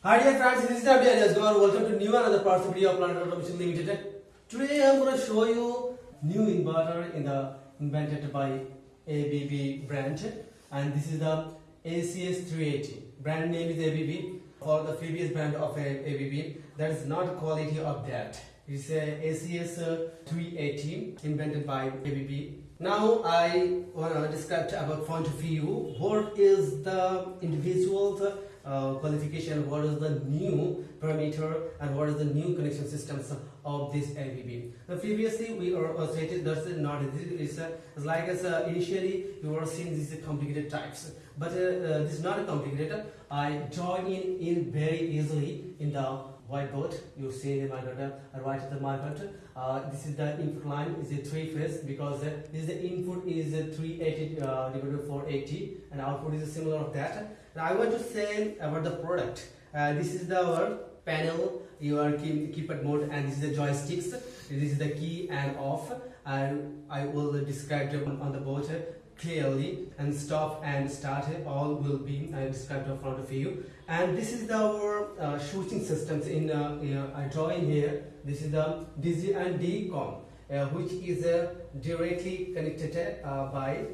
Hi dear friends, this is Abhi Ajasgar. Welcome to new another parts video of Planet Automation Limited. Today I am going to show you new inverter in the invented by ABB brand and this is the ACS 380. Brand name is ABB. For the previous brand of ABB, that is not quality of that. It's a ACS uh, 380 invented by ABB. Now I want to describe about point of view. What is the individual uh, qualification? What is the new parameter and what is the new connection systems of this ABB? Now previously we are uh, stated that's not it's, uh, it's like as uh, initially you were seeing these complicated types, but uh, uh, this is not a complicated. I join in in very easily in the whiteboard you see the microphone uh, right at the microphone uh, this is the input line is a three phase because uh, this is the input is a 380 uh, divided by 480 and output is similar of that. Now i want to say about the product. Uh, this is the our panel. You are keep keypad mode and this is the joysticks. This is the key and off. And i will describe on the board clearly and stop and start all will be uh, described in front of you. And this is our uh, switching systems in uh, uh, I draw in here. This is the DC and DCOM uh, which is directly connected by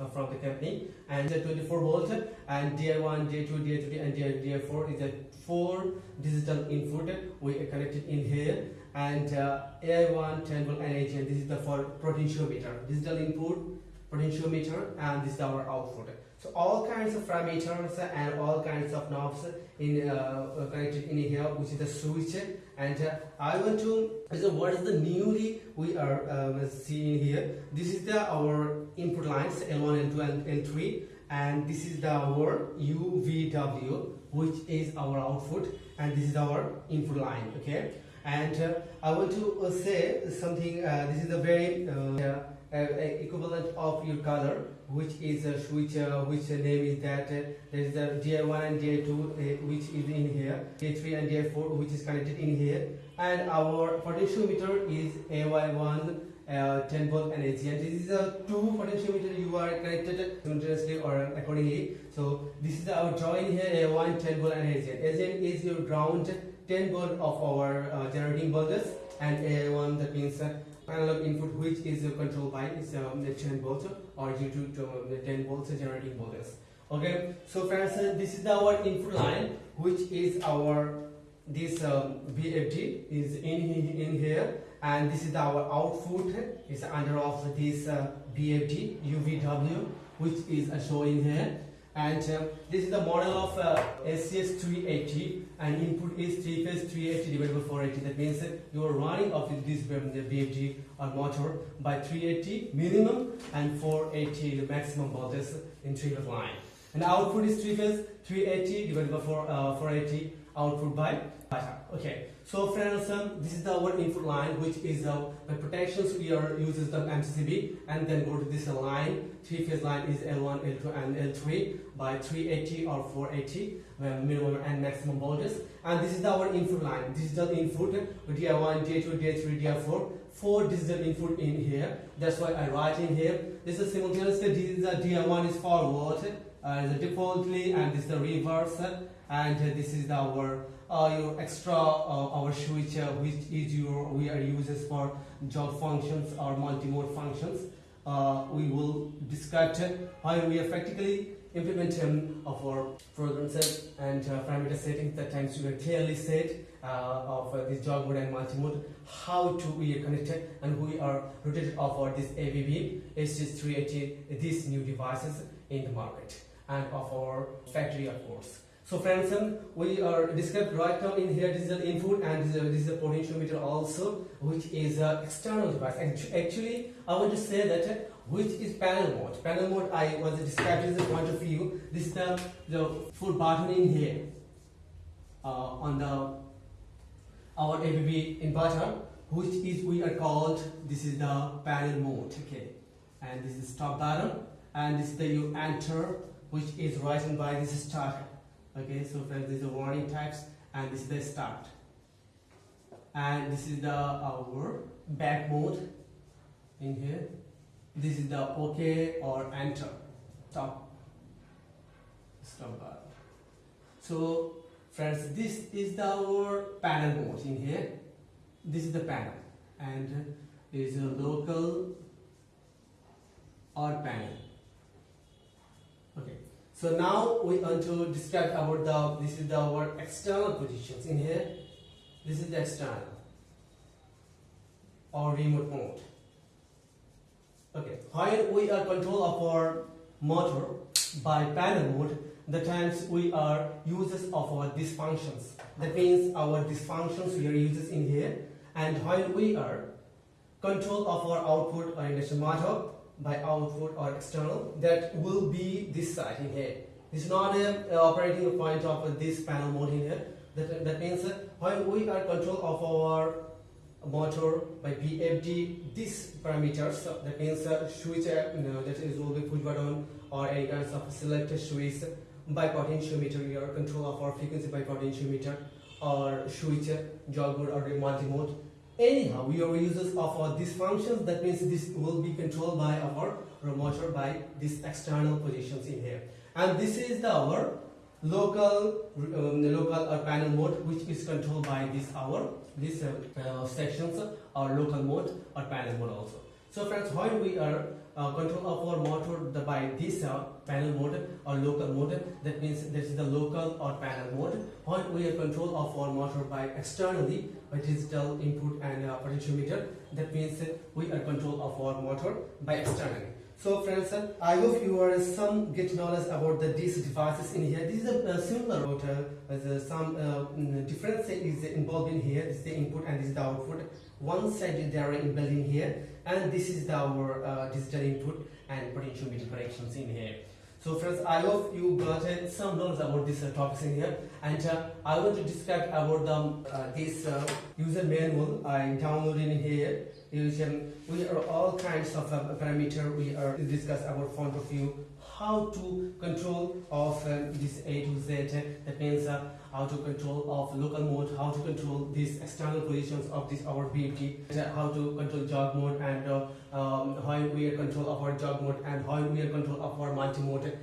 uh, from the company. And the 24 volt and DI1, DI2, DI3 and DI4 is a four digital input we connected in here. And uh, AI1, 10 volt and AGN this is the for potentiometer. Digital input potentiometer and this is our output. So all kinds of parameters and all kinds of knobs in uh, connected in here which is the switch. And uh, i want to so what is the newly we are um, seeing here. This is the our input lines l1 l2 and l3 and this is the our uvw which is our output. And this is our input line okay? And uh, i want to uh, say something uh, this is a very uh, uh, equivalent of your color which is switch uh, which name is that uh, there is a DI1 and DI2 uh, which is in here DI3 and DI4 which is connected in here. And our potentiometer is AI1 uh, 10 volt and AC and this is a two potentiometer. You are connected simultaneously or accordingly. So this is our join here A1 10 volt and ACN ACN is your ground 10 volt of our uh, generating voltage and A1 that means uh, analog input which is uh, controlled by is um, the 10 volts or due to, to uh, the 10 volts generating voltage. Okay? So friends uh, this is our input line which is our this um, VFD is in in here. And this is our output is under of this uh, VFD UVW which is uh, showing here and uh, this is the model of uh, ACS 380 and input is 3 phase 380 divided by 480 that means that you are running off with this VFD or motor by 380 minimum and 480 the maximum voltage in three phase line. And output is 3 phase 380 divided by 4, uh, 480 output by okay so friends um, this is our input line which is uh, the protections we are uses the MCCB and then go to this line three phase line is L1 L2 and L3 by 380 or 480 uh, minimum and maximum voltage and this is our input line. Digital input DI1 DI2 DI3 DI4 four. Digital input in here. That's why I write in here. This is simultaneously this is a DI1 is forward uh, the defaultly and this is the reverse and uh, this is our uh, your extra uh, our switch uh, which is your we are uses for jog functions or multi-mode functions. Uh, we will discuss how we are practically implementing of our program set and uh, parameter settings that times we are clearly set uh, of uh, this jog mode and multi-mode how to we are connected and we are rotated over this ABB ACS380 these new devices in the market and of our factory of course so friends, we are described right now in here digital input and this is, a, this is potentiometer also which is an external device. And actually, I want to say that uh, which is panel mode. Panel mode I was described as a point of view. This is the, the full button in here uh, on the our ABB inverter which is we are called this is the panel mode okay and this is stop button and this is the you enter which is written by this start okay so friends this is the warning types and this is the start. And this is the our back mode in here. This is the ok or enter stop stop button. So friends this is the our panel mode in here. This is the panel and is a local or panel so now we want to describe about the this is the our external positions in here. This is the external. Or remote mode. Okay. While we are control of our motor by panel mode the times we are users of our these functions that means our these functions we are users in here. And while we are control of our output or induction motor by output or external that will be this side in here. This is not a, a operating point of this panel mode in here. That, that means uh, while we are control of our motor by VFD these parameters uh, that means uh, switch uh, you know, that is will be push button or any kinds of selected switch by potentiometer are control of our frequency by potentiometer or switch mode or multi-mode anyhow we are users of uh, these functions. That means this will be controlled by our motor by these external positions in here. And this is the our local um, local or panel mode which is controlled by this our these uh, uh, sections or local mode or panel mode also so friends when we are uh, control of our motor the, by this uh, panel mode or local mode? That means this is the local or panel mode. When we are control of our motor by externally by digital input and uh, potentiometer? That means we are control of our motor by externally so friends, I hope you are some get knowledge about the these devices in here. This is a, a similar router with uh, some uh, mm, difference is involved in here. This is the input and this is the output. One side they are in here and this is our uh, digital input and potential potentiometer connections in here. So friends, I hope you got uh, some knowledge about this uh, topics in here. And uh, I want to describe about the, uh, this uh, user manual I downloaded in here. Is, um, we are all kinds of uh, parameter we are discuss about point of view how to control of um, this A to Z. That means uh, how to control of local mode how to control these external positions of this our VFD how to control jog mode and uh, um, how we are control of our jog mode and how we are control of our multi mode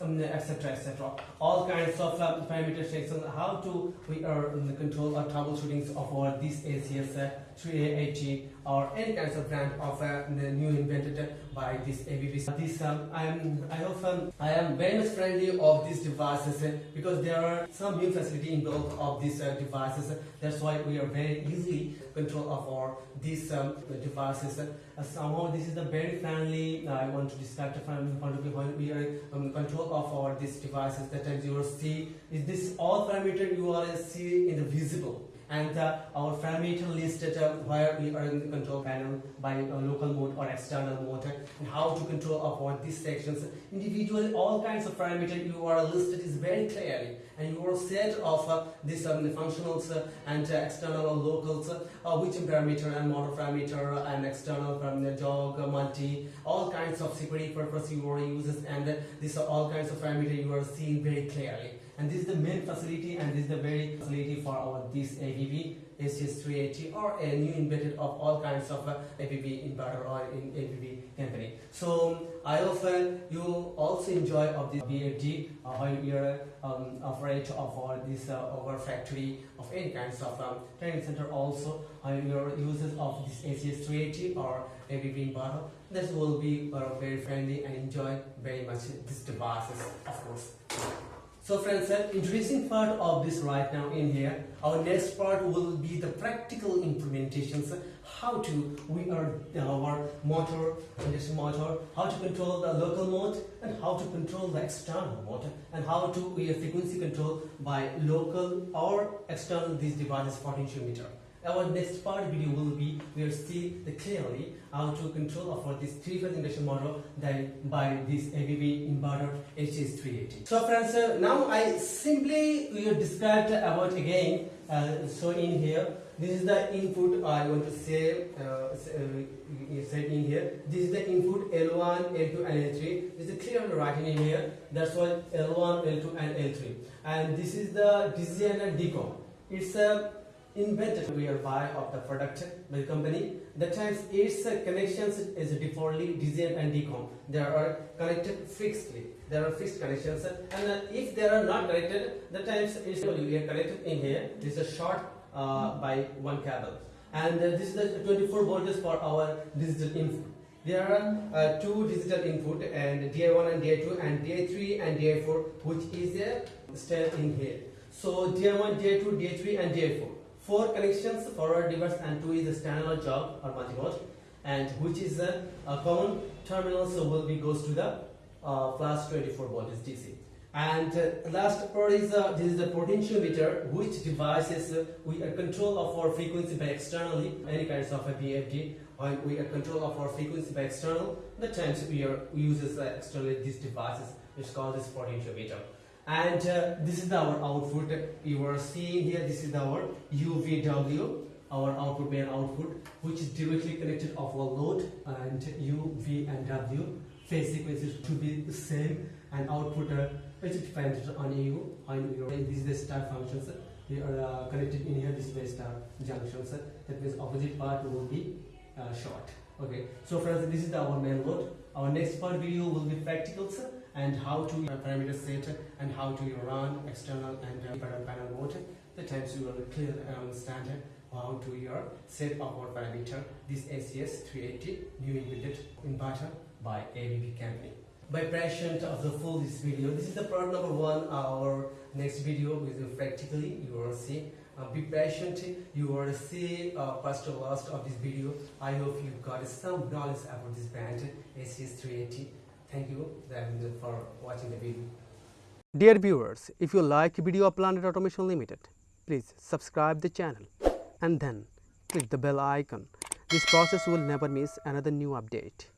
um, etc etc all kinds of um, parameter sections how to we are in the control or troubleshooting of our this ACS uh, 3A80 or any kinds of brand of uh, new invented by this ABB. This um, I am I um, I am very much friendly of these devices uh, because there are some new facility involved of these uh, devices. That's why we are very easily control of our these um, devices. Uh, somehow this is the very friendly. I want to describe from point of view when we are um, control of our these devices. That times you will see is this all parameter you are see in the visible and uh, our parameter listed uh, where we are in the control panel by uh, local mode or external mode and how to control what these sections. Individually all kinds of parameter you are listed is very clearly and you are set of uh, these um, functionals uh, and uh, external or locals uh, which parameter and motor parameter and external from the jog multi all kinds of security purpose you are uses and these are all kinds of parameter you are seeing very clearly and this is the main facility and this is the very facility for our this ABB ACS380 or a new invented of all kinds of uh, ABB inverter or in ABB company. So I often you also enjoy of this VFD uh, while are um, afraid of our this uh, our factory of any kinds of um, training center also we are users of this ACS380 or ABB inverter. This will be uh, very friendly and enjoy very much these devices of course. So friends, uh, introducing part of this right now in here. Our next part will be the practical implementations. How to we are our motor, induction motor, how to control the local mode, and how to control the external motor, and how to we have frequency control by local or external these devices potentiometer. Our next part video will be we will see the clearly how to control for this three-phase induction motor then by this ABB inverter ACS380. So friends, uh, now I simply will describe about again. Uh, so in here, this is the input I want to say, uh, uh, say in here. This is the input L1, L2 and L3. This is clearly writing in here. That's why L1, L2 and L3. And this is the design and DCOM. It's a invented. Buy of the product by the company. The times its connections is defaultly designed and DCOM. They are connected fixedly. there are fixed connections. And uh, if they are not connected the times is we are connected in here. This is a short uh, by one cable. And uh, this is the 24 voltage for our digital input. There are uh, two digital input and DI1 and DI2 and DI3 and DI4 which is uh, still in here. So DI1 DI2 DI3 and DI4 four connections forward reverse and two is the standalone jog or multimode and which is a, a common terminal so will be goes to the uh, plus 24 voltage DC. And uh, last part is uh, this is the potentiometer which devices uh, we are control of our frequency by externally any kinds of a VFD when we are control of our frequency by external the times we are uses uh, externally these devices which called this potentiometer and uh, this is our output. You are seeing here this is our UVW our output main output which is directly connected of our load and U, V and W. Phase sequences to be the same and output uh, is dependent on you on your this is the star functions. They are uh, connected in here this is the star junctions. That means opposite part will be uh, short. Okay. So friends this is our main load our next part video will be practicals and how to parameter set and how to run external and uh, panel mode the times you will clear and understand how to your set our parameter this ACS 380 new invented inverter by ABB company. By patient of the full this video, this is the part number one. Our next video is practically you will see. Uh, be patient. You will see uh, first to last of this video. I hope you got some knowledge about this brand ACS 380. Thank you for watching the video. Dear viewers, if you like video of Planet Automation Limited, please subscribe the channel and then click the bell icon. This process will never miss another new update.